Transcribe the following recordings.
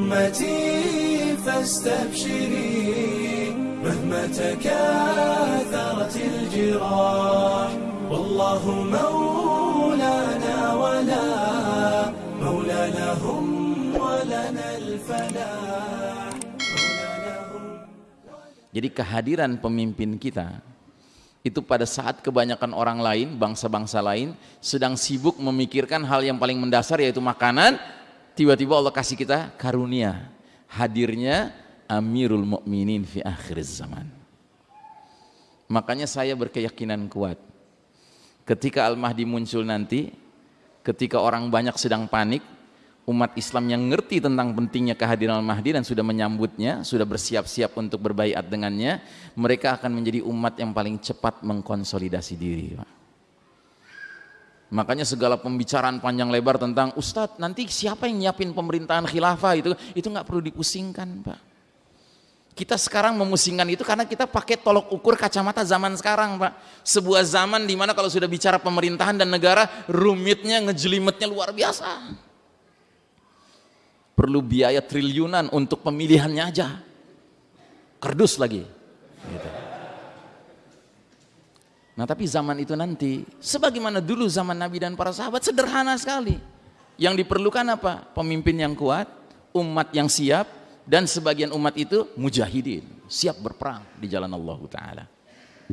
أمتي فاستبشري مهما تكاثرت الجراح والله مولانا ولا مولى لهم ولنا الفلاح مولى لهم Jadi kehadiran pemimpin kita itu pada saat kebanyakan orang lain, bangsa-bangsa lain sedang sibuk memikirkan hal yang paling mendasar yaitu makanan, tiba-tiba Allah kasih kita karunia hadirnya Amirul Mukminin fi akhir zaman. Makanya saya berkeyakinan kuat ketika Al-Mahdi muncul nanti, ketika orang banyak sedang panik, umat Islam yang ngerti tentang pentingnya kehadiran Al-Mahdi dan sudah menyambutnya, sudah bersiap-siap untuk berbaiat dengannya, mereka akan menjadi umat yang paling cepat mengkonsolidasi diri. Pak. Makanya segala pembicaraan panjang lebar tentang Ustadz nanti siapa yang nyiapin pemerintahan khilafah itu itu nggak perlu dipusingkan Pak. Kita sekarang memusingkan itu karena kita pakai tolok ukur kacamata zaman sekarang Pak. Sebuah zaman di mana kalau sudah bicara pemerintahan dan negara rumitnya ngejelimetnya luar biasa. Perlu biaya triliunan untuk pemilihannya aja. Kerdus lagi. Gitu. Nah tapi zaman itu nanti, sebagaimana dulu zaman Nabi dan para sahabat, sederhana sekali. Yang diperlukan apa? Pemimpin yang kuat, umat yang siap, dan sebagian umat itu mujahidin, siap berperang di jalan Allah Ta'ala.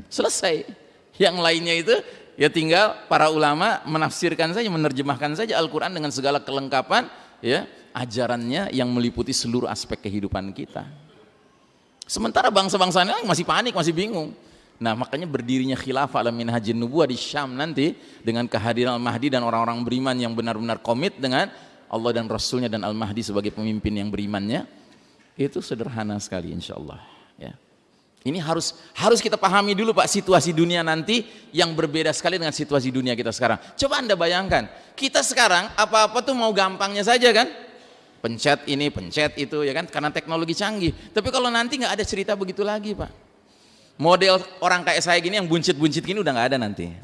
Selesai. Yang lainnya itu, ya tinggal para ulama menafsirkan saja, menerjemahkan saja Al-Quran dengan segala kelengkapan, ya ajarannya yang meliputi seluruh aspek kehidupan kita. Sementara bangsa-bangsa lain masih panik, masih bingung. Nah makanya berdirinya khilafah ala minhajin nubuah di Syam nanti dengan kehadiran Al-Mahdi dan orang-orang beriman yang benar-benar komit dengan Allah dan Rasulnya dan Al-Mahdi sebagai pemimpin yang berimannya. Itu sederhana sekali insya Allah ya. ini harus harus kita pahami dulu Pak situasi dunia nanti yang berbeda sekali dengan situasi dunia kita sekarang. Coba anda bayangkan kita sekarang apa-apa tuh mau gampangnya saja kan? Pencet ini pencet itu ya kan? Karena teknologi canggih. Tapi kalau nanti nggak ada cerita begitu lagi Pak model orang kayak saya gini yang buncit-buncit gini udah nggak ada nanti.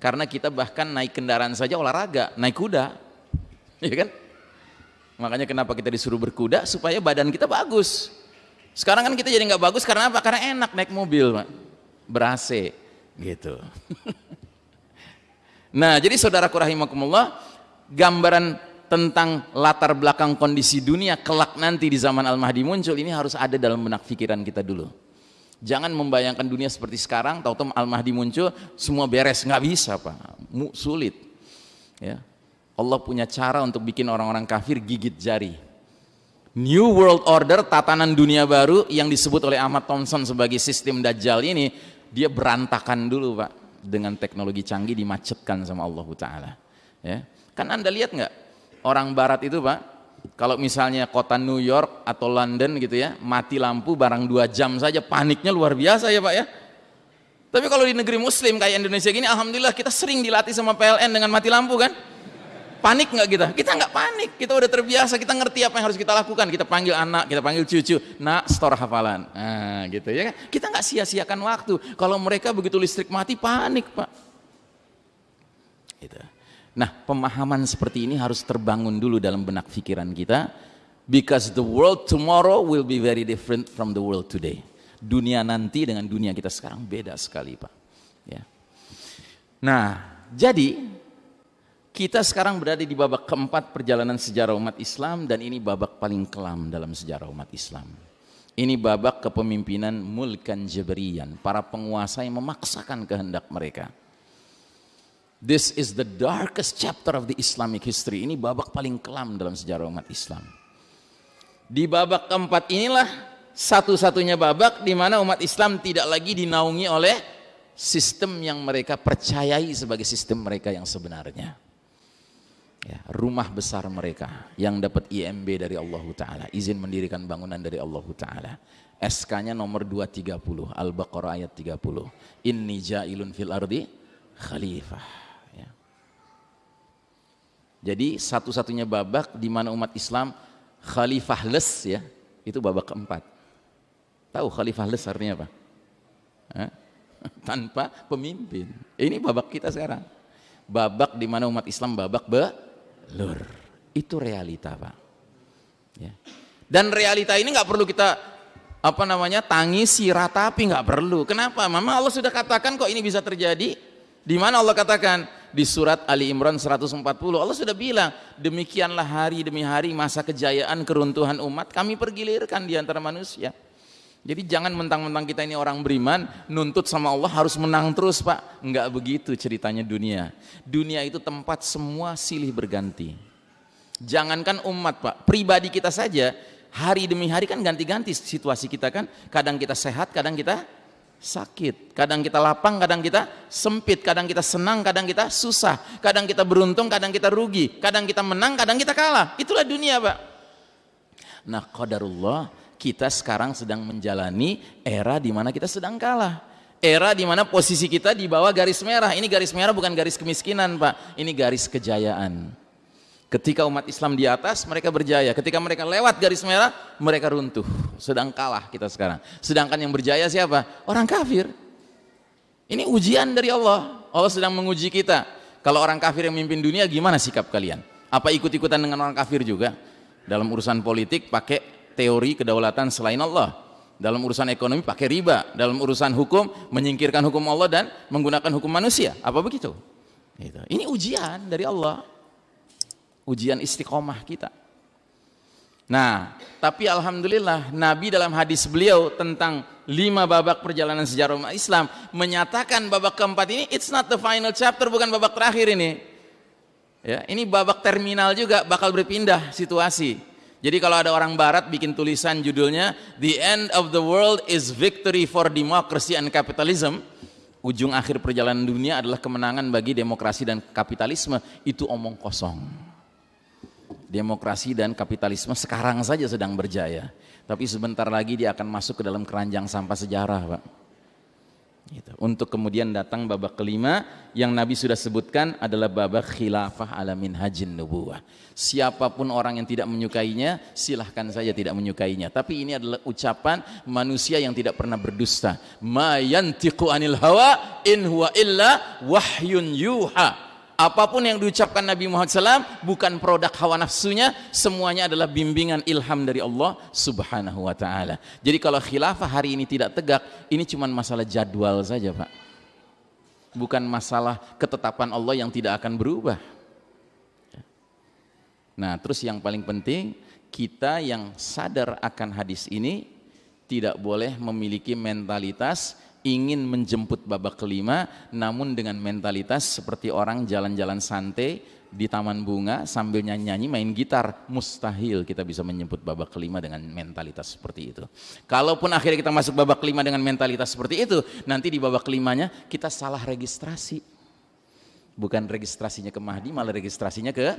Karena kita bahkan naik kendaraan saja olahraga naik kuda. Ya kan? Makanya kenapa kita disuruh berkuda? Supaya badan kita bagus. Sekarang kan kita jadi nggak bagus karena apa? Karena enak naik mobil Pak. ber gitu. Nah jadi saudaraku rahimakumullah gambaran tentang latar belakang kondisi dunia kelak nanti di zaman Al-Mahdi muncul ini harus ada dalam benak pikiran kita dulu Jangan membayangkan dunia seperti sekarang, tahu-tahu Al-Mahdi muncul, semua beres, nggak bisa Pak, sulit. Ya. Allah punya cara untuk bikin orang-orang kafir gigit jari. New World Order, tatanan dunia baru yang disebut oleh Ahmad Thompson sebagai sistem Dajjal ini, dia berantakan dulu Pak, dengan teknologi canggih dimacetkan sama Allah Ta'ala. Ya. Kan Anda lihat nggak, orang Barat itu Pak, kalau misalnya kota New York atau London gitu ya, mati lampu barang dua jam saja, paniknya luar biasa ya Pak ya. Tapi kalau di negeri muslim kayak Indonesia gini, Alhamdulillah kita sering dilatih sama PLN dengan mati lampu kan. Panik nggak kita? Kita nggak panik, kita udah terbiasa, kita ngerti apa yang harus kita lakukan. Kita panggil anak, kita panggil cucu, nak store hafalan. Nah gitu ya kan. Kita nggak sia-siakan waktu. Kalau mereka begitu listrik mati, panik Pak. Gitu. Nah, pemahaman seperti ini harus terbangun dulu dalam benak pikiran kita because the world tomorrow will be very different from the world today. Dunia nanti dengan dunia kita sekarang beda sekali, Pak. Ya. Nah, jadi kita sekarang berada di babak keempat perjalanan sejarah umat Islam dan ini babak paling kelam dalam sejarah umat Islam. Ini babak kepemimpinan mulkan jabarian, para penguasa yang memaksakan kehendak mereka. This is the darkest chapter of the Islamic history. Ini babak paling kelam dalam sejarah umat Islam. Di babak keempat inilah satu-satunya babak di mana umat Islam tidak lagi dinaungi oleh sistem yang mereka percayai sebagai sistem mereka yang sebenarnya. Ya, rumah besar mereka yang dapat IMB dari Allah Ta'ala, izin mendirikan bangunan dari Allah Ta'ala. SK-nya nomor 230, Al-Baqarah ayat 30. Inni ja'ilun fil ardi khalifah jadi satu-satunya babak di mana umat Islam khalifahless ya, itu babak keempat. Tahu khalifahless artinya apa? Hah? Tanpa pemimpin. Ini babak kita sekarang. Babak di mana umat Islam babak belur. Itu realita, Pak. Ya. Dan realita ini nggak perlu kita apa namanya tangisi, ratapi nggak perlu. Kenapa? Memang Allah sudah katakan kok ini bisa terjadi. Di mana Allah katakan di surat Ali Imran 140 Allah sudah bilang demikianlah hari demi hari masa kejayaan keruntuhan umat kami pergilirkan di antara manusia. Jadi jangan mentang-mentang kita ini orang beriman, nuntut sama Allah harus menang terus pak. Enggak begitu ceritanya dunia. Dunia itu tempat semua silih berganti. Jangankan umat pak, pribadi kita saja hari demi hari kan ganti-ganti situasi kita kan. Kadang kita sehat, kadang kita sakit. Kadang kita lapang, kadang kita sempit. Kadang kita senang, kadang kita susah. Kadang kita beruntung, kadang kita rugi. Kadang kita menang, kadang kita kalah. Itulah dunia pak. Nah qadarullah kita sekarang sedang menjalani era di mana kita sedang kalah. Era di mana posisi kita di bawah garis merah. Ini garis merah bukan garis kemiskinan, Pak. Ini garis kejayaan. Ketika umat Islam di atas, mereka berjaya. Ketika mereka lewat garis merah, mereka runtuh. Sedang kalah kita sekarang. Sedangkan yang berjaya siapa? Orang kafir. Ini ujian dari Allah. Allah sedang menguji kita. Kalau orang kafir yang memimpin dunia, gimana sikap kalian? Apa ikut-ikutan dengan orang kafir juga? Dalam urusan politik, pakai teori kedaulatan selain Allah dalam urusan ekonomi pakai riba dalam urusan hukum menyingkirkan hukum Allah dan menggunakan hukum manusia apa begitu gitu. ini ujian dari Allah ujian istiqomah kita. Nah tapi Alhamdulillah Nabi dalam hadis beliau tentang lima babak perjalanan sejarah umat Islam menyatakan babak keempat ini it's not the final chapter bukan babak terakhir ini. Ya ini babak terminal juga bakal berpindah situasi. Jadi kalau ada orang barat bikin tulisan judulnya The End of the World is Victory for Democracy and Capitalism, ujung akhir perjalanan dunia adalah kemenangan bagi demokrasi dan kapitalisme, itu omong kosong. Demokrasi dan kapitalisme sekarang saja sedang berjaya, tapi sebentar lagi dia akan masuk ke dalam keranjang sampah sejarah, Pak. Gitu. Untuk kemudian datang babak kelima yang Nabi sudah sebutkan adalah babak khilafah alamin hajin nubuwah. Siapa pun orang yang tidak menyukainya, silahkan saja tidak menyukainya. Tapi ini adalah ucapan manusia yang tidak pernah berdusta. Ma yantiqu anil hawa in huwa illa wahyun yuha apa pun yang diucapkan Nabi Muhammad SAW bukan produk hawa nafsunya semuanya adalah bimbingan ilham dari Allah subhanahu wa ta'ala. Jadi kalau khilafah hari ini tidak tegak ini cuma masalah jadwal saja Pak. Bukan masalah ketetapan Allah yang tidak akan berubah. Nah terus yang paling penting kita yang sadar akan hadis ini tidak boleh memiliki mentalitas ingin menjemput babak kelima namun dengan mentalitas seperti orang jalan-jalan santai di taman bunga sambil nyanyi-nyanyi main gitar. Mustahil kita bisa menjemput babak kelima dengan mentalitas seperti itu. Kalaupun akhirnya kita masuk babak kelima dengan mentalitas seperti itu nanti di babak kelimanya kita salah registrasi. Bukan registrasinya ke Mahdi malah registrasinya ke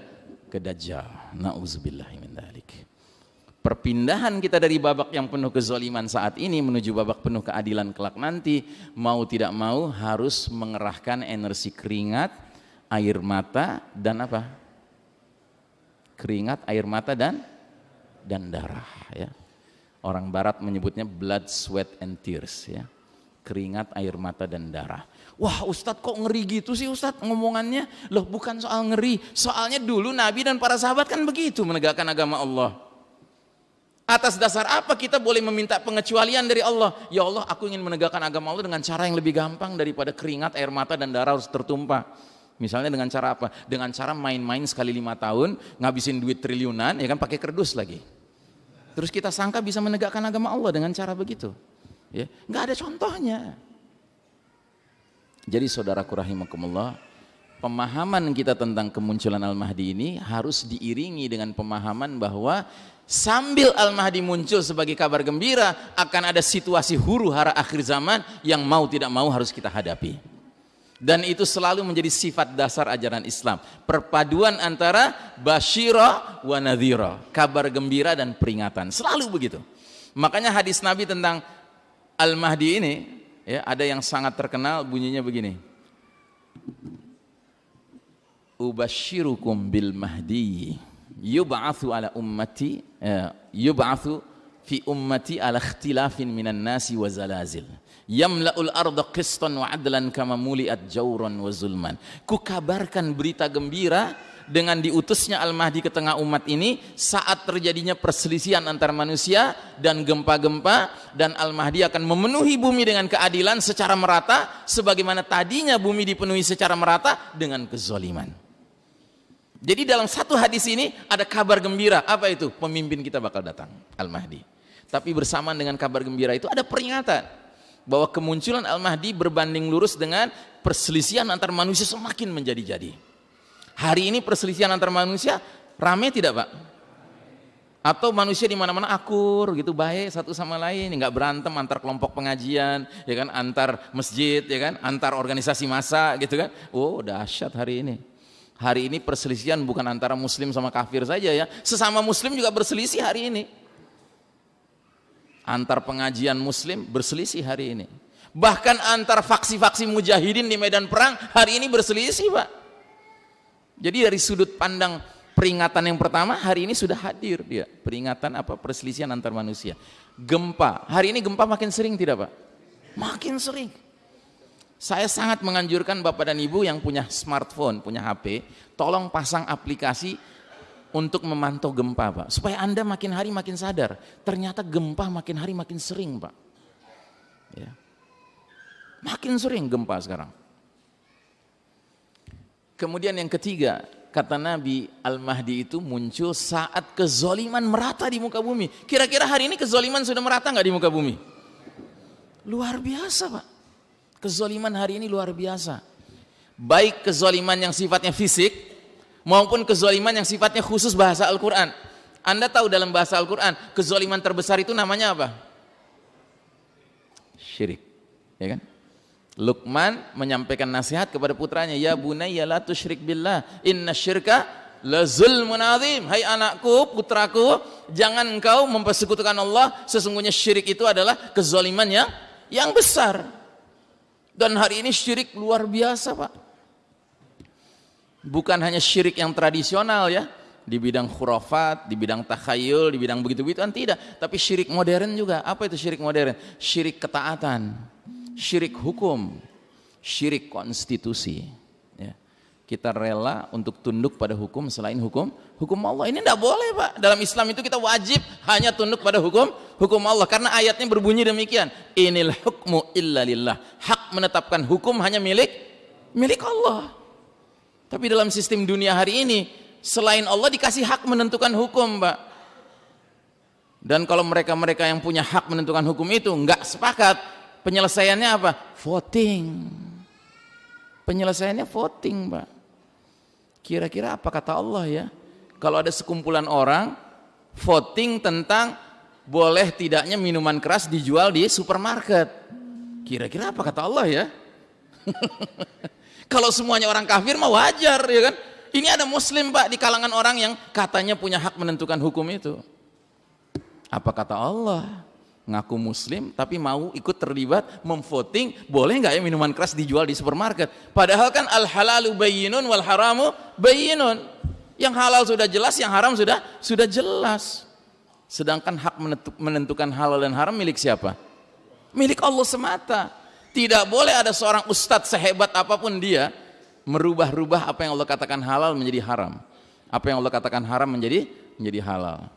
ke Dajjal. Na'udzubillahimin perpindahan kita dari babak yang penuh kezaliman saat ini menuju babak penuh keadilan kelak nanti mau tidak mau harus mengerahkan energi keringat air mata dan apa? Keringat air mata dan dan darah ya. Orang barat menyebutnya blood sweat and tears ya. Keringat air mata dan darah. Wah Ustadz kok ngeri gitu sih Ustadz ngomongannya? Loh bukan soal ngeri soalnya dulu Nabi dan para sahabat kan begitu menegakkan agama Allah Atas dasar apa kita boleh meminta pengecualian dari Allah? Ya Allah, aku ingin menegakkan agama Allah dengan cara yang lebih gampang daripada keringat, air mata, dan darah harus tertumpah. Misalnya dengan cara apa? Dengan cara main-main sekali lima tahun, ngabisin duit triliunan, ya kan pakai kerdus lagi. Terus kita sangka bisa menegakkan agama Allah dengan cara begitu. Ya, nggak ada contohnya. Jadi saudaraku rahimakumullah, pemahaman kita tentang kemunculan Al-Mahdi ini harus diiringi dengan pemahaman bahwa sambil Al-Mahdi muncul sebagai kabar gembira akan ada situasi huru hara akhir zaman yang mau tidak mau harus kita hadapi. Dan itu selalu menjadi sifat dasar ajaran Islam. Perpaduan antara basyira wa nadhira kabar gembira dan peringatan. Selalu begitu. Makanya hadis Nabi tentang Al-Mahdi ini ya ada yang sangat terkenal bunyinya begini. Ubashirukum bil mahdi yub'atsu ala ummati ya, yub'atsu fi ummati ala ikhtilafin minan nasi wa zalazil yamla'ul arda qistan wa adlan kama muliat jawran wa zulman ku kabarkan berita gembira dengan diutusnya Al-Mahdi ke tengah umat ini saat terjadinya perselisihan antar manusia dan gempa-gempa dan Al-Mahdi akan memenuhi bumi dengan keadilan secara merata sebagaimana tadinya bumi dipenuhi secara merata dengan kezoliman. Jadi dalam satu hadis ini ada kabar gembira. Apa itu? Pemimpin kita bakal datang, Al-Mahdi. Tapi bersamaan dengan kabar gembira itu ada peringatan bahwa kemunculan Al-Mahdi berbanding lurus dengan perselisihan antar manusia semakin menjadi-jadi. Hari ini perselisihan antar manusia rame tidak Pak? Atau manusia di mana-mana akur gitu baik satu sama lain, nggak berantem antar kelompok pengajian, ya kan, antar masjid, ya kan, antar organisasi massa gitu kan? Oh dahsyat hari ini. Hari ini perselisihan bukan antara muslim sama kafir saja ya, sesama muslim juga berselisih hari ini. Antar pengajian muslim berselisih hari ini. Bahkan antar faksi-faksi mujahidin di medan perang hari ini berselisih Pak. Jadi dari sudut pandang peringatan yang pertama hari ini sudah hadir dia peringatan apa perselisihan antar manusia. Gempa hari ini gempa makin sering tidak pak? Makin sering. Saya sangat menganjurkan bapak dan ibu yang punya smartphone, punya HP, tolong pasang aplikasi untuk memantau gempa pak. Supaya anda makin hari makin sadar, ternyata gempa makin hari makin sering pak. Ya. Makin sering gempa sekarang. Kemudian yang ketiga, kata Nabi Al-Mahdi itu muncul saat kezoliman merata di muka bumi. Kira-kira hari ini kezoliman sudah merata nggak di muka bumi? Luar biasa Pak. Kezoliman hari ini luar biasa. Baik kezoliman yang sifatnya fisik, maupun kezoliman yang sifatnya khusus bahasa Al-Quran. Anda tahu dalam bahasa Al-Quran, kezoliman terbesar itu namanya apa? Syirik. Ya kan? Luqman menyampaikan nasihat kepada putranya, "Ya bunayya la tusyrik billah, inna syirka la zulmun azim." Hai anakku, putraku, jangan engkau mempersekutukan Allah, sesungguhnya syirik itu adalah kezaliman yang yang besar. Dan hari ini syirik luar biasa, Pak. Bukan hanya syirik yang tradisional ya, di bidang khurafat, di bidang takhayul, di bidang begitu-begituan tidak, tapi syirik modern juga. Apa itu syirik modern? Syirik ketaatan syirik hukum, syirik konstitusi. Ya. Kita rela untuk tunduk pada hukum selain hukum hukum Allah. Ini tidak boleh pak. Dalam Islam itu kita wajib hanya tunduk pada hukum hukum Allah. Karena ayatnya berbunyi demikian. Inil hukmu illa lillah. Hak menetapkan hukum hanya milik milik Allah. Tapi dalam sistem dunia hari ini, selain Allah dikasih hak menentukan hukum, Pak. Dan kalau mereka-mereka yang punya hak menentukan hukum itu nggak sepakat, penyelesaiannya apa? Voting. Penyelesaiannya voting, Pak. Kira-kira apa kata Allah ya? Kalau ada sekumpulan orang voting tentang boleh tidaknya minuman keras dijual di supermarket. Kira-kira apa kata Allah ya? Kalau semuanya orang kafir mah wajar ya kan? Ini ada muslim Pak di kalangan orang yang katanya punya hak menentukan hukum itu. Apa kata Allah? ngaku muslim tapi mau ikut terlibat memvoting boleh nggak ya minuman keras dijual di supermarket padahal kan al halalu bayyinun wal haramu bayyinun yang halal sudah jelas yang haram sudah sudah jelas sedangkan hak menentukan halal dan haram milik siapa milik Allah semata. Tidak boleh ada seorang ustadz sehebat apa pun dia merubah-rubah apa yang Allah katakan halal menjadi haram. Apa yang Allah katakan haram menjadi menjadi halal.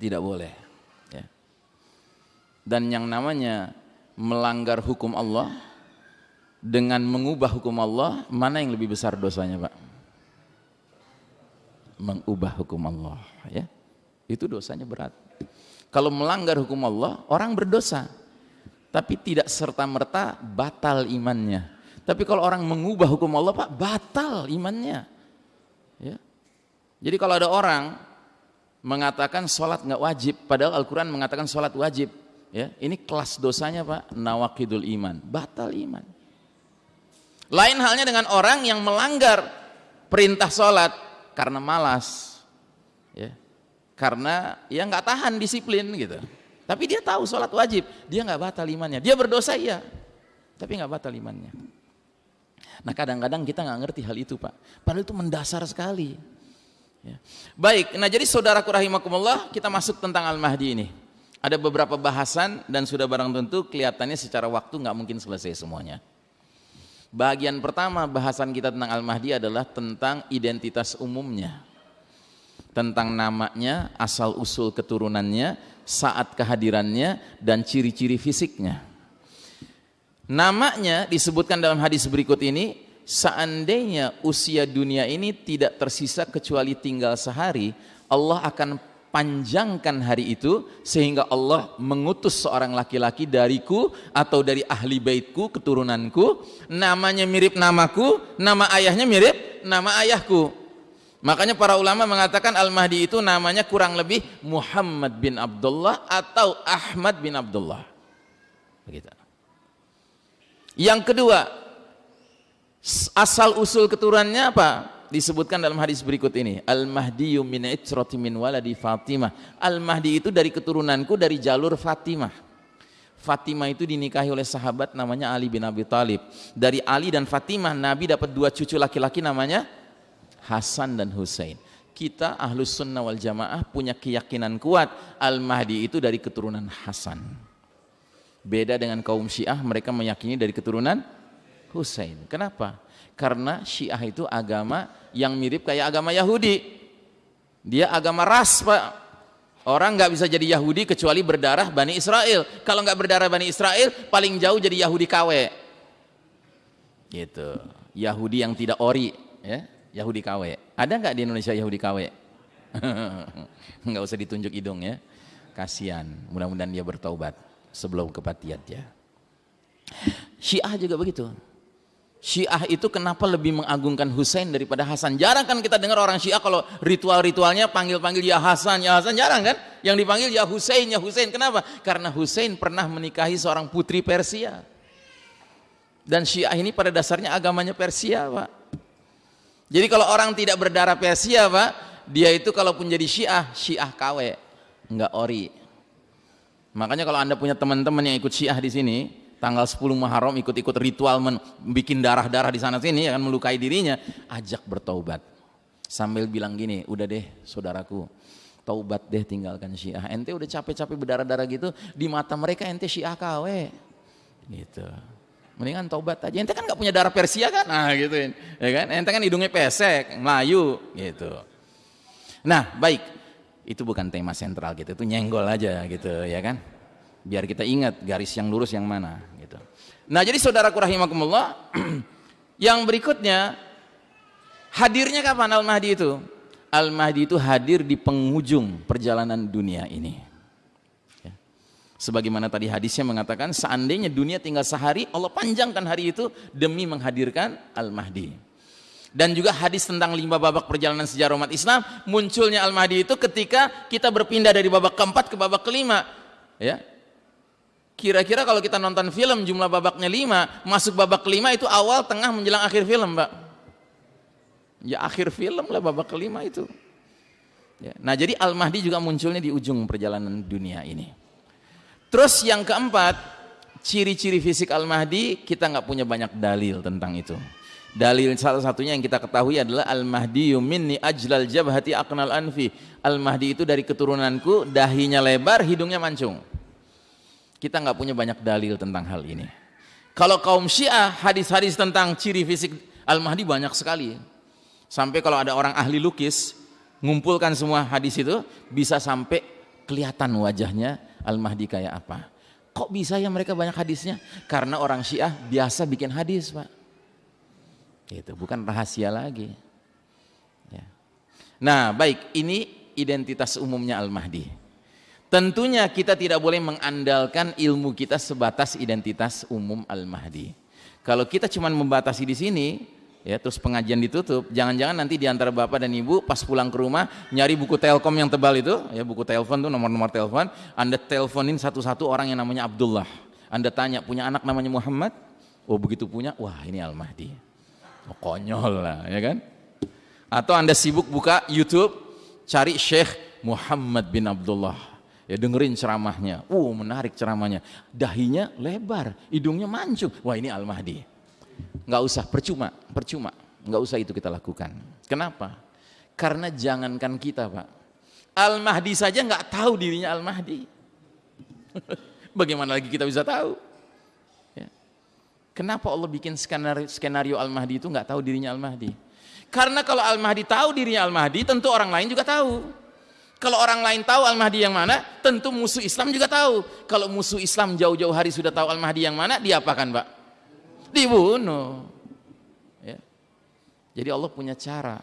Tidak boleh dan yang namanya melanggar hukum Allah dengan mengubah hukum Allah mana yang lebih besar dosanya Pak? Mengubah hukum Allah ya. Itu dosanya berat. Kalau melanggar hukum Allah orang berdosa tapi tidak serta-merta batal imannya. Tapi kalau orang mengubah hukum Allah Pak batal imannya. Ya. Jadi kalau ada orang mengatakan sholat nggak wajib padahal Al-Quran mengatakan sholat wajib Ya, ini kelas dosanya Pak, nawakidul iman, batal iman. Lain halnya dengan orang yang melanggar perintah sholat karena malas, ya, karena ya nggak tahan disiplin gitu. Tapi dia tahu sholat wajib, dia nggak batal imannya. Dia berdosa iya, tapi nggak batal imannya. Nah kadang-kadang kita nggak ngerti hal itu pak, padahal itu mendasar sekali. Ya. Baik, nah jadi saudaraku rahimakumullah kita masuk tentang Al-Mahdi ini. Ada beberapa bahasan dan sudah barang tentu kelihatannya secara waktu nggak mungkin selesai semuanya. Bagian pertama bahasan kita tentang Al-Mahdi adalah tentang identitas umumnya. Tentang namanya, asal usul keturunannya, saat kehadirannya, dan ciri-ciri fisiknya. Namanya disebutkan dalam hadis berikut ini, seandainya usia dunia ini tidak tersisa kecuali tinggal sehari, Allah akan panjangkan hari itu sehingga Allah mengutus seorang laki-laki dariku atau dari ahli baitku keturunanku namanya mirip namaku nama ayahnya mirip nama ayahku makanya para ulama mengatakan Al-Mahdi itu namanya kurang lebih Muhammad bin Abdullah atau Ahmad bin Abdullah. Begitu. Yang kedua asal usul keturunannya apa? Disebutkan dalam hadis berikut ini. Al-Mahdi min itrati min waladi Fatimah. Al-Mahdi itu dari keturunanku dari jalur Fatimah. Fatimah itu dinikahi oleh sahabat namanya Ali bin Abi Talib. Dari Ali dan Fatimah Nabi dapat dua cucu laki-laki namanya Hasan dan Hussein kita ahlus sunnah wal jamaah punya keyakinan kuat Al-Mahdi itu dari keturunan Hasan. Beda dengan kaum syiah mereka meyakini dari keturunan Hussein kenapa? karena Syiah itu agama yang mirip kayak agama Yahudi. Dia agama ras pak. Orang nggak bisa jadi Yahudi kecuali berdarah Bani Israel. Kalau nggak berdarah Bani Israel paling jauh jadi Yahudi KW gitu. Yahudi yang tidak ori ya Yahudi KW ada nggak di Indonesia Yahudi KW nggak usah ditunjuk hidung ya kasihan mudah-mudahan dia bertaubat sebelum kepatian ya Syiah juga begitu Syiah itu kenapa lebih mengagungkan Husain daripada Hasan? Jarang kan kita dengar orang Syiah kalau ritual-ritualnya panggil-panggil ya Hasan, ya Hasan, jarang kan? Yang dipanggil ya Husain, ya Husain. Kenapa? Karena Husain pernah menikahi seorang putri Persia. Dan Syiah ini pada dasarnya agamanya Persia, Pak. Jadi kalau orang tidak berdarah Persia, Pak, dia itu kalaupun jadi Syiah, Syiah KW, enggak ori. Makanya kalau Anda punya teman-teman yang ikut Syiah di sini, tanggal 10 Muharram ikut-ikut ritual bikin darah-darah di sana sini akan melukai dirinya ajak bertaubat. Sambil bilang gini udah deh saudaraku taubat deh tinggalkan syiah. Ente udah capek-capek berdarah-darah gitu di mata mereka ente syiah KW gitu mendingan taubat aja. Ente kan gak punya darah Persia kan? Nah gitu. Ya kan? Ente kan hidungnya pesek Melayu gitu. Nah baik. Itu bukan tema sentral gitu itu nyenggol aja gitu ya kan? Biar kita ingat garis yang lurus yang mana gitu. Nah, jadi saudaraku rahimakumullah, yang berikutnya hadirnya kapan Al-Mahdi itu? Al-Mahdi itu hadir di penghujung perjalanan dunia ini. Sebagaimana tadi hadisnya mengatakan seandainya dunia tinggal sehari, Allah panjangkan hari itu demi menghadirkan Al-Mahdi. Dan juga hadis tentang lima babak perjalanan sejarah umat Islam, munculnya Al-Mahdi itu ketika kita berpindah dari babak keempat ke babak kelima. Ya, Kira-kira kalau kita nonton film jumlah babaknya lima, masuk babak kelima itu awal, tengah, menjelang akhir film, Mbak. Ya akhir film lah babak kelima itu. Ya. Nah jadi Al-Mahdi juga munculnya di ujung perjalanan dunia ini. Terus yang keempat, ciri-ciri fisik Al-Mahdi kita nggak punya banyak dalil tentang itu. Dalil salah satunya yang kita ketahui adalah Al-Mahdi minni ajlal jabhati aqnal anfi. Al-Mahdi itu dari keturunanku, dahinya lebar, hidungnya mancung. Kita nggak punya banyak dalil tentang hal ini. Kalau kaum Syiah, hadis-hadis tentang ciri fisik Al-Mahdi banyak sekali. Sampai kalau ada orang ahli lukis, ngumpulkan semua hadis itu, bisa sampai kelihatan wajahnya Al-Mahdi kayak apa. Kok bisa ya mereka banyak hadisnya? Karena orang Syiah biasa bikin hadis, Pak. Itu bukan rahasia lagi. Ya. Nah, baik, ini identitas umumnya Al-Mahdi. Tentunya kita tidak boleh mengandalkan ilmu kita sebatas identitas umum Al-Mahdi. Kalau kita cuma membatasi di sini, ya terus pengajian ditutup, jangan-jangan nanti di antara bapak dan ibu pas pulang ke rumah nyari buku Telkom yang tebal itu, ya buku telepon tuh nomor-nomor telepon, Anda teleponin satu-satu orang yang namanya Abdullah. Anda tanya, punya anak namanya Muhammad? Oh begitu punya, wah ini Al-Mahdi. Oh, konyol lah, ya kan? Atau Anda sibuk buka YouTube, cari Syekh Muhammad bin Abdullah. Ya dengerin ceramahnya. Uh menarik ceramahnya. Dahinya lebar hidungnya mancung. Wah ini Al-Mahdi nggak usah percuma percuma nggak usah itu kita lakukan kenapa karena jangankan kita pak Al-Mahdi saja nggak tahu dirinya Al-Mahdi bagaimana lagi kita bisa tahu ya. Kenapa Allah bikin skenario, skenario Al-Mahdi itu nggak tahu dirinya Al-Mahdi? Karena kalau Al-Mahdi tahu dirinya Al-Mahdi, tentu orang lain juga tahu. Kalau orang lain tahu Al-Mahdi yang mana, tentu musuh Islam juga tahu. Kalau musuh Islam jauh-jauh hari sudah tahu Al-Mahdi yang mana, diapakan Pak? Dibunuh. Ya. Jadi Allah punya cara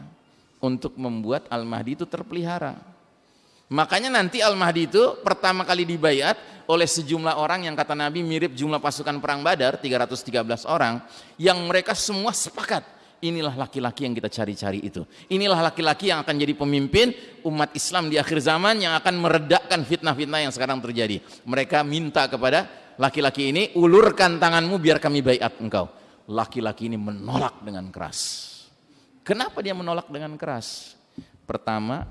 untuk membuat Al-Mahdi itu terpelihara. Makanya nanti Al-Mahdi itu pertama kali dibayat oleh sejumlah orang yang kata Nabi mirip jumlah pasukan perang Badar 313 orang yang mereka semua sepakat inilah laki-laki yang kita cari-cari itu. Inilah laki-laki yang akan jadi pemimpin umat Islam di akhir zaman yang akan meredakan fitnah-fitnah yang sekarang terjadi. Mereka minta kepada laki-laki ini, ulurkan tanganmu biar kami bayat engkau. Laki-laki ini menolak dengan keras. Kenapa dia menolak dengan keras? Pertama,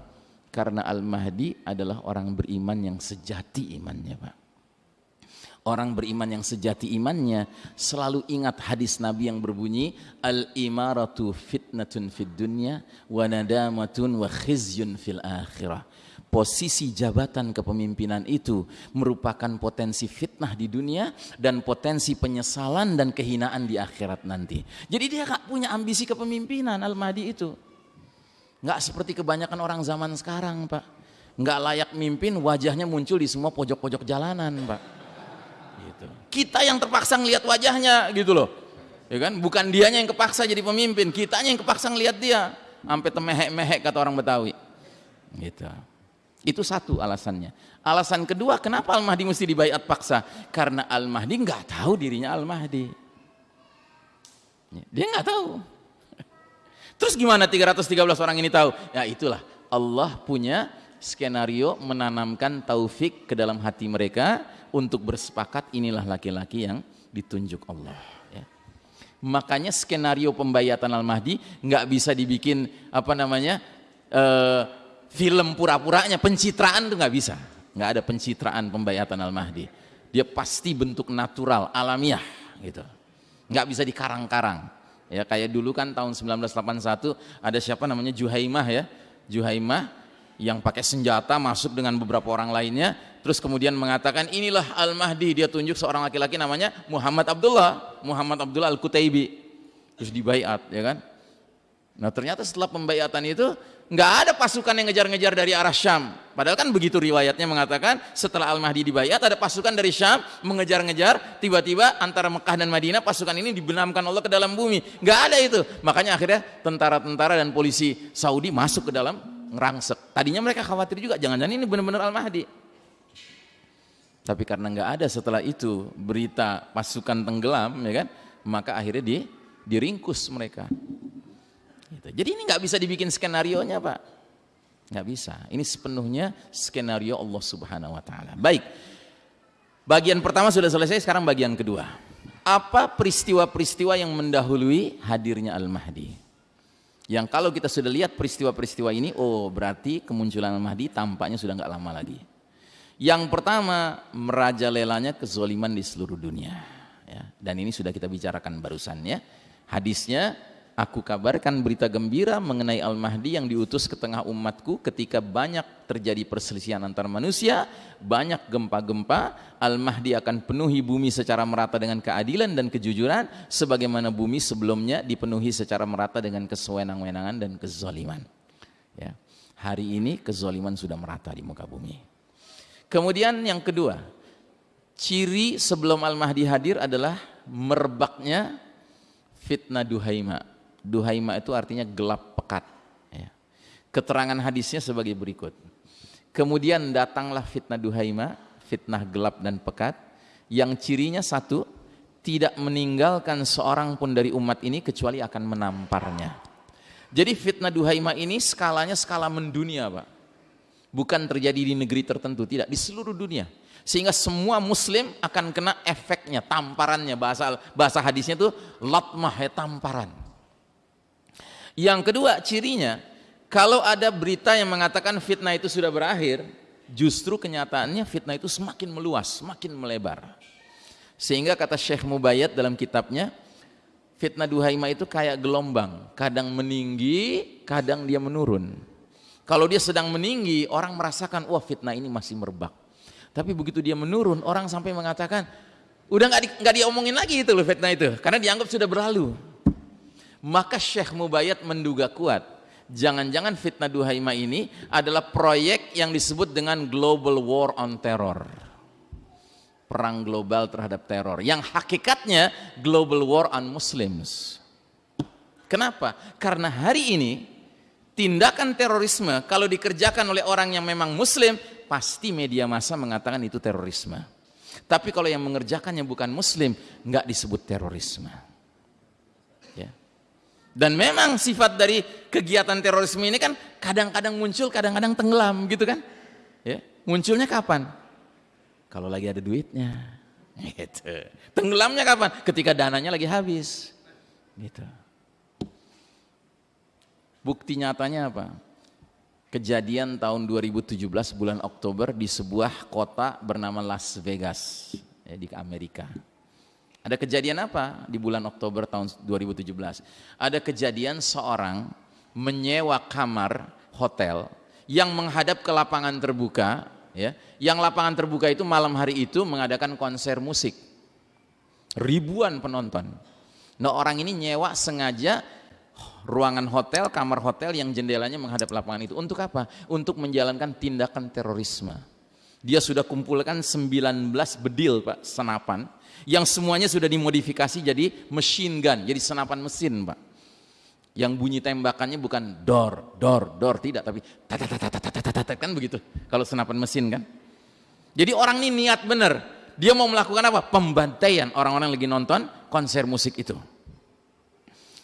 karena Al-Mahdi adalah orang beriman yang sejati imannya Pak. Orang beriman yang sejati imannya selalu ingat hadis Nabi yang berbunyi Al-imaratu fitnatun fid dunya wa nadamatun wa khizyun fil akhirah. Posisi jabatan kepemimpinan itu merupakan potensi fitnah di dunia dan potensi penyesalan dan kehinaan di akhirat nanti. Jadi dia gak punya ambisi kepemimpinan Al-Mahdi itu. Nggak seperti kebanyakan orang zaman sekarang, Pak. Nggak layak mimpin, wajahnya muncul di semua pojok-pojok jalanan, Pak. Kita yang terpaksa ngelihat wajahnya, gitu loh. Ya kan? Bukan dianya yang kepaksa jadi pemimpin, kitanya yang kepaksa ngelihat dia. Sampai temehek-mehek kata orang Betawi. Gitu. Itu satu alasannya. Alasan kedua, kenapa Al-Mahdi mesti dibayat paksa? Karena Al-Mahdi nggak tahu dirinya Al-Mahdi. Dia nggak tahu. Terus gimana 313 orang ini tahu? Ya itulah Allah punya skenario menanamkan taufik ke dalam hati mereka untuk bersepakat inilah laki-laki yang ditunjuk Allah. Ya. Makanya skenario pembayatan Al-Mahdi nggak bisa dibikin apa namanya uh, film pura-puranya, pencitraan tuh nggak bisa. Nggak ada pencitraan pembayatan Al-Mahdi. Dia pasti bentuk natural, alamiah gitu. Nggak bisa dikarang-karang. Ya kayak dulu kan tahun 1981 ada siapa namanya Juhaimah ya. Juhaimah yang pakai senjata masuk dengan beberapa orang lainnya terus kemudian mengatakan inilah Al-Mahdi dia tunjuk seorang laki-laki namanya Muhammad Abdullah Muhammad Abdullah Al-Kutaibi terus dibaiat ya kan nah ternyata setelah pembaiatan itu nggak ada pasukan yang ngejar-ngejar dari arah Syam. Padahal kan begitu riwayatnya mengatakan setelah Al-Mahdi dibayat ada pasukan dari Syam mengejar-ngejar tiba-tiba antara Mekah dan Madinah pasukan ini dibenamkan Allah ke dalam bumi. Nggak ada itu. Makanya akhirnya tentara-tentara dan polisi Saudi masuk ke dalam ngerangsek. Tadinya mereka khawatir juga jangan-jangan ini benar-benar Al-Mahdi. Tapi karena nggak ada setelah itu berita pasukan tenggelam ya kan, maka akhirnya di, diringkus mereka. Gitu. Jadi ini nggak bisa dibikin skenario nya pak, nggak bisa. Ini sepenuhnya skenario Allah Subhanahu Wa Taala. Baik, bagian pertama sudah selesai. Sekarang bagian kedua. Apa peristiwa-peristiwa yang mendahului hadirnya Al Mahdi? Yang kalau kita sudah lihat peristiwa-peristiwa ini, oh berarti kemunculan Al Mahdi tampaknya sudah nggak lama lagi. Yang pertama merajalelanya kezoliman di seluruh dunia. Ya, dan ini sudah kita bicarakan barusan ya. Hadisnya Aku kabarkan berita gembira mengenai Al-Mahdi yang diutus ke tengah umatku ketika banyak terjadi perselisihan antar manusia, banyak gempa-gempa, Al-Mahdi akan penuhi bumi secara merata dengan keadilan dan kejujuran, sebagaimana bumi sebelumnya dipenuhi secara merata dengan kesewenang-wenangan dan kezaliman. Ya. Hari ini kezaliman sudah merata di muka bumi. Kemudian yang kedua, ciri sebelum Al-Mahdi hadir adalah merebaknya fitnah duhaima Duhaima itu artinya gelap pekat. Ya. Keterangan hadisnya sebagai berikut. Kemudian datanglah fitnah Duhaima, fitnah gelap dan pekat, yang cirinya satu, tidak meninggalkan seorang pun dari umat ini kecuali akan menamparnya. Jadi fitnah Duhaima ini skalanya skala mendunia Pak. Bukan terjadi di negeri tertentu, tidak, di seluruh dunia. Sehingga semua muslim akan kena efeknya, tamparannya, bahasa bahasa hadisnya itu latmah ya tamparan. Yang kedua cirinya, kalau ada berita yang mengatakan fitnah itu sudah berakhir, justru kenyataannya fitnah itu semakin meluas, semakin melebar. Sehingga kata Syekh Mubayyad dalam kitabnya, fitnah duhaima itu kayak gelombang, kadang meninggi, kadang dia menurun. Kalau dia sedang meninggi, orang merasakan, wah fitnah ini masih merebak. Tapi begitu dia menurun, orang sampai mengatakan, Udah nggak di, nggak diomongin lagi itu loh fitnah itu, karena dianggap sudah berlalu. Maka Syekh Mubayyad menduga kuat, jangan-jangan fitnah Duhaima ini adalah proyek yang disebut dengan Global War on Terror. Perang global terhadap teror, yang hakikatnya Global War on Muslims. Kenapa? Karena hari ini tindakan terorisme kalau dikerjakan oleh orang yang memang muslim, pasti media massa mengatakan itu terorisme. Tapi kalau yang mengerjakannya bukan muslim, nggak disebut terorisme. Ya. Dan memang sifat dari kegiatan terorisme ini kan kadang-kadang muncul, kadang-kadang tenggelam gitu kan. Ya. Munculnya kapan? Kalau lagi ada duitnya. Gitu. Tenggelamnya kapan? Ketika dananya lagi habis. Gitu. Bukti nyatanya apa? kejadian tahun 2017 bulan Oktober di sebuah kota bernama Las Vegas ya, di Amerika. Ada kejadian apa di bulan Oktober tahun 2017? Ada kejadian seorang menyewa kamar hotel yang menghadap ke lapangan terbuka, ya. Yang lapangan terbuka itu malam hari itu mengadakan konser musik. Ribuan penonton. Nah, orang ini nyewa sengaja ruangan hotel, kamar hotel yang jendelanya menghadap lapangan itu. Untuk apa? Untuk menjalankan tindakan terorisme. Dia sudah kumpulkan 19 bedil Pak, senapan. Yang semuanya sudah dimodifikasi jadi machine gun, jadi senapan mesin Pak. Yang bunyi tembakannya bukan dor, dor, dor, tidak. Tapi tata kan begitu. Kalau senapan mesin kan. Jadi orang ini niat benar. Dia mau melakukan apa? Pembantaian orang-orang lagi nonton konser musik itu.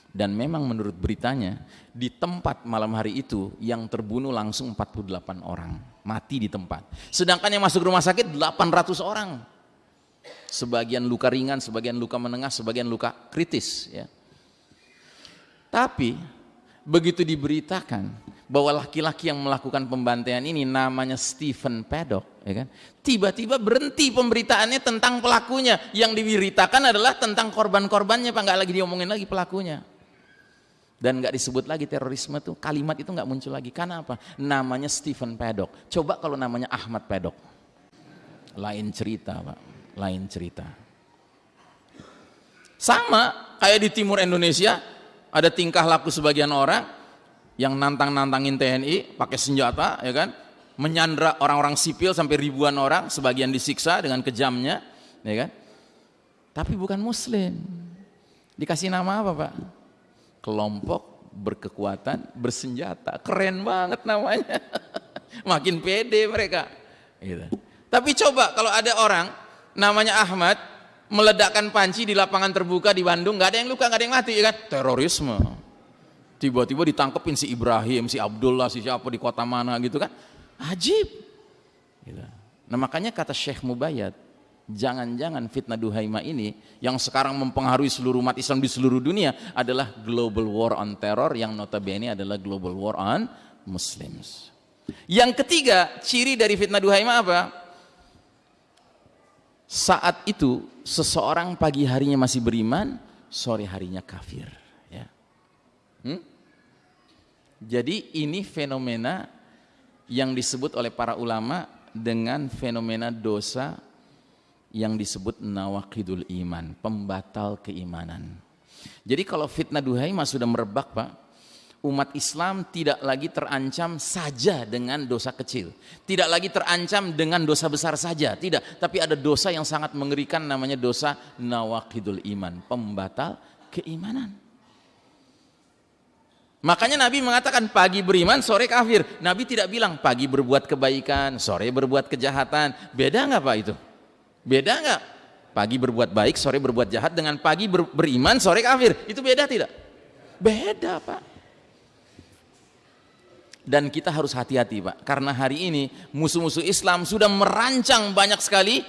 Dan memang menurut beritanya, di tempat malam hari itu yang terbunuh langsung 48 orang, mati di tempat. Sedangkan yang masuk rumah sakit 800 orang. Sebagian luka ringan, sebagian luka menengah, sebagian luka kritis. Ya. Tapi begitu diberitakan bahwa laki-laki yang melakukan pembantaian ini namanya Stephen Paddock, ya kan? Tiba-tiba berhenti pemberitaannya tentang pelakunya. Yang diberitakan adalah tentang korban-korbannya, Pak, nggak lagi diomongin lagi pelakunya dan nggak disebut lagi terorisme tuh kalimat itu nggak muncul lagi. Karena apa? Namanya Stephen Paddock. Coba kalau namanya Ahmad Paddock. Lain cerita pak. Lain cerita. Sama kayak di timur Indonesia ada tingkah laku sebagian orang yang nantang-nantangin TNI pakai senjata ya kan? Menyandra orang-orang sipil sampai ribuan orang sebagian disiksa dengan kejamnya ya kan? Tapi bukan muslim. Dikasih nama apa pak kelompok berkekuatan bersenjata. Keren banget namanya. Makin pede mereka. Gitu. tapi coba kalau ada orang namanya Ahmad meledakkan panci di lapangan terbuka di Bandung nggak ada yang luka nggak ada yang mati ya kan? Terorisme. Tiba-tiba ditangkepin si Ibrahim si Abdullah si siapa di kota mana gitu kan? Ajib. Gitu. nah makanya kata Syekh Mubayyad jangan-jangan fitnah Duhaima ini yang sekarang mempengaruhi seluruh umat Islam di seluruh dunia adalah global war on terror yang notabene adalah global war on muslims. Yang ketiga, ciri dari fitnah Duhaima apa? Saat itu seseorang pagi harinya masih beriman, sore harinya kafir, ya. Hmm? Jadi ini fenomena yang disebut oleh para ulama dengan fenomena dosa yang disebut nawakidul iman, pembatal keimanan. Jadi kalau fitnah duhaimah sudah merebak Pak, umat Islam tidak lagi terancam saja dengan dosa kecil. Tidak lagi terancam dengan dosa besar saja, tidak. Tapi ada dosa yang sangat mengerikan namanya dosa nawakidul iman, pembatal keimanan. Makanya Nabi mengatakan pagi beriman, sore kafir. Nabi tidak bilang pagi berbuat kebaikan, sore berbuat kejahatan. Beda nggak Pak itu? Beda nggak? Pagi berbuat baik, sore berbuat jahat dengan pagi ber, beriman, sore kafir. Itu beda tidak? Beda, Pak. Dan kita harus hati-hati, Pak. Karena hari ini musuh-musuh Islam sudah merancang banyak sekali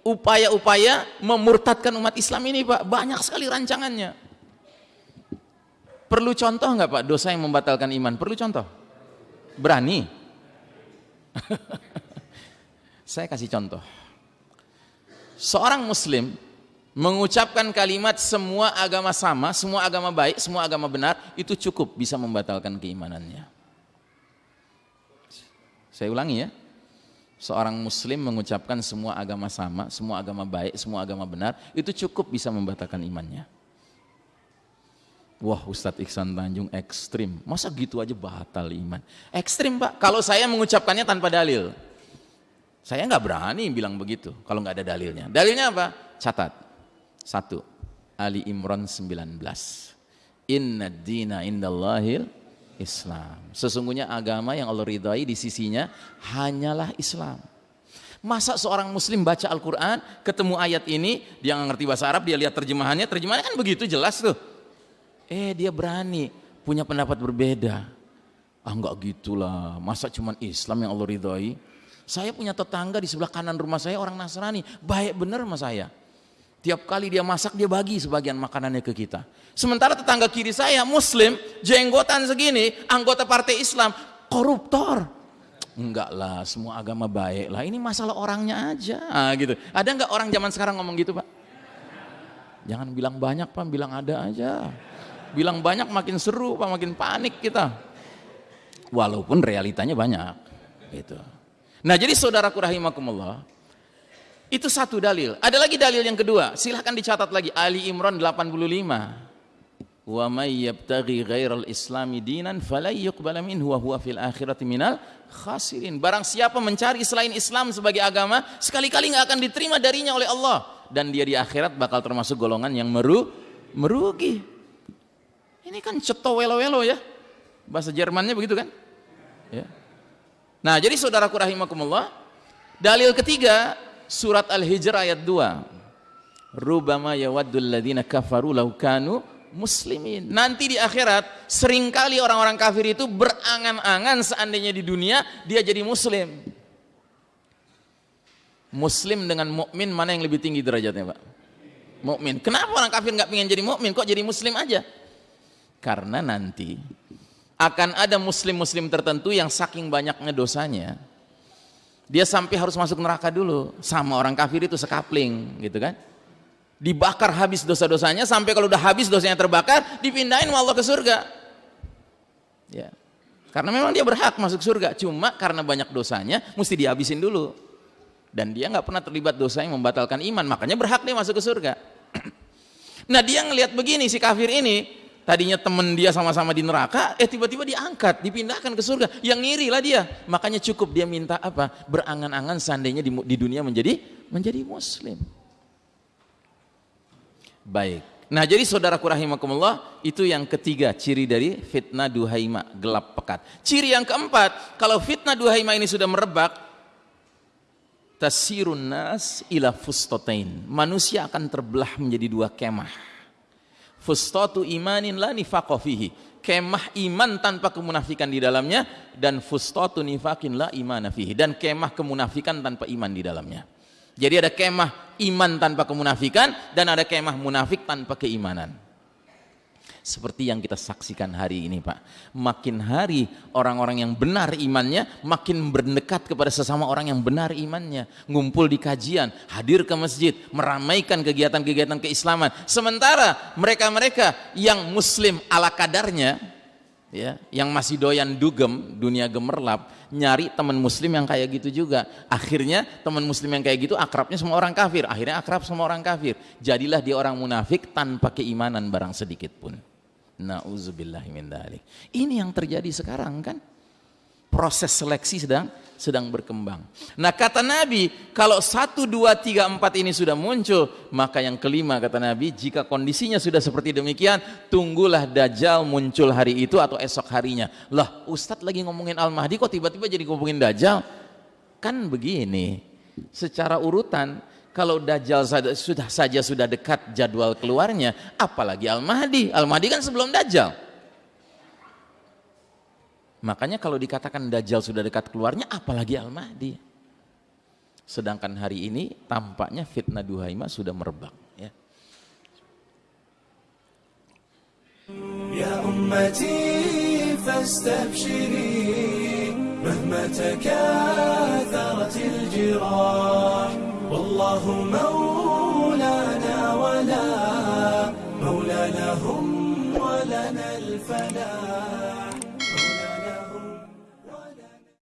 upaya-upaya memurtadkan umat Islam ini, Pak. Banyak sekali rancangannya. Perlu contoh nggak, Pak, dosa yang membatalkan iman? Perlu contoh? Berani? Saya kasih contoh seorang muslim mengucapkan kalimat semua agama sama, semua agama baik, semua agama benar, itu cukup bisa membatalkan keimanannya. Saya ulangi ya. seorang muslim mengucapkan semua agama sama, semua agama baik, semua agama benar, itu cukup bisa membatalkan imannya. Wah Ustadz Iksan Tanjung ekstrim, masa gitu aja batal iman? Ekstrim pak, kalau saya mengucapkannya tanpa dalil. Saya nggak berani bilang begitu kalau nggak ada dalilnya. Dalilnya apa? Catat. Satu, Ali Imran 19. Inna dina indallahil Islam. Sesungguhnya agama yang Allah ridhai di sisinya hanyalah Islam. Masa seorang muslim baca Al-Quran, ketemu ayat ini, dia nggak ngerti bahasa Arab, dia lihat terjemahannya, terjemahannya kan begitu jelas tuh. Eh dia berani punya pendapat berbeda. Ah enggak gitulah, masa cuman Islam yang Allah ridhoi? Saya punya tetangga di sebelah kanan rumah saya orang Nasrani, baik benar sama saya. Tiap kali dia masak dia bagi sebagian makanannya ke kita. Sementara tetangga kiri saya muslim, jenggotan segini, anggota partai Islam, koruptor. Enggak lah, semua agama baik lah. Ini masalah orangnya aja, ah, gitu. Ada enggak orang zaman sekarang ngomong gitu, Pak? Jangan bilang banyak, Pak, bilang ada aja. Bilang banyak makin seru, Pak, makin panik kita. Walaupun realitanya banyak. Gitu. Nah jadi saudaraku rahimakumullah, itu satu dalil. Ada lagi dalil yang kedua, silahkan dicatat lagi. Ali Imran 85. Wa may yabtaghi ghairal islami dinan falan yuqbala minhu wa huwa fil akhirati minal khasirin. Barang siapa mencari selain Islam sebagai agama, sekali-kali nggak akan diterima darinya oleh Allah dan dia di akhirat bakal termasuk golongan yang meru merugi. Ini kan ceto welo-welo ya. Bahasa Jermannya begitu kan? Ya. Nah, jadi saudaraku rahimakumullah, dalil ketiga surat Al-Hijr ayat 2. Rubama yawaddul ladzina kafaru law kanu muslimin. Nanti di akhirat sering kali orang-orang kafir itu berangan-angan seandainya di dunia dia jadi muslim. Muslim dengan mukmin mana yang lebih tinggi derajatnya, Pak? Mukmin. Kenapa orang kafir nggak pengen jadi mukmin? Kok jadi muslim aja? Karena nanti akan ada muslim-muslim tertentu yang saking banyaknya dosanya, dia sampai harus masuk neraka dulu sama orang kafir itu sekapling, gitu kan? Dibakar habis dosa-dosanya sampai kalau udah habis dosanya terbakar, dipindahin sama Allah ke surga. Ya. Karena memang dia berhak masuk surga, cuma karena banyak dosanya mesti dihabisin dulu. Dan dia nggak pernah terlibat dosa yang membatalkan iman, makanya berhak dia masuk ke surga. nah dia ngelihat begini si kafir ini, tadinya temen dia sama-sama di neraka, eh tiba-tiba diangkat, dipindahkan ke surga. Yang ngiri lah dia. Makanya cukup dia minta apa? Berangan-angan seandainya di, dunia menjadi menjadi muslim. Baik. Nah jadi saudaraku rahimakumullah, itu yang ketiga ciri dari fitnah duhaima, gelap pekat. Ciri yang keempat, kalau fitnah duhaima ini sudah merebak, tasirun nas ila fustotain. Manusia akan terbelah menjadi dua kemah fustatu imanin la nifaqo fihi. Kemah iman tanpa kemunafikan di dalamnya dan fustatu nifakin la imana fihi. Dan kemah kemunafikan tanpa iman di dalamnya. Jadi ada kemah iman tanpa kemunafikan dan ada kemah munafik tanpa keimanan seperti yang kita saksikan hari ini Pak. Makin hari orang-orang yang benar imannya makin berdekat kepada sesama orang yang benar imannya. Ngumpul di kajian hadir ke masjid meramaikan kegiatan-kegiatan keislaman. Sementara mereka-mereka yang muslim ala kadarnya ya yang masih doyan dugem dunia gemerlap nyari teman muslim yang kayak gitu juga. Akhirnya teman muslim yang kayak gitu akrabnya semua orang kafir. Akhirnya akrab semua orang kafir. Jadilah dia orang munafik tanpa keimanan barang sedikit pun Nauzubillah. Ini yang terjadi sekarang kan? Proses seleksi sedang sedang berkembang. Nah kata Nabi, kalau satu, dua, tiga, empat ini sudah muncul, maka yang kelima kata Nabi, jika kondisinya sudah seperti demikian, tunggulah Dajjal muncul hari itu atau esok harinya. Lah Ustadz lagi ngomongin Al-Mahdi kok tiba-tiba jadi ngomongin Dajjal? Kan begini, secara urutan kalau Dajjal sudah saja sudah dekat jadwal keluarnya, apalagi Al-Mahdi. Al-Mahdi kan sebelum Dajjal. Makanya kalau dikatakan Dajjal sudah dekat keluarnya, apalagi Al-Mahdi. Sedangkan hari ini tampaknya fitnah Duhaima sudah merebak. Ya. Ya والله مولانا ولا مولى لهم ولنا الفلاح.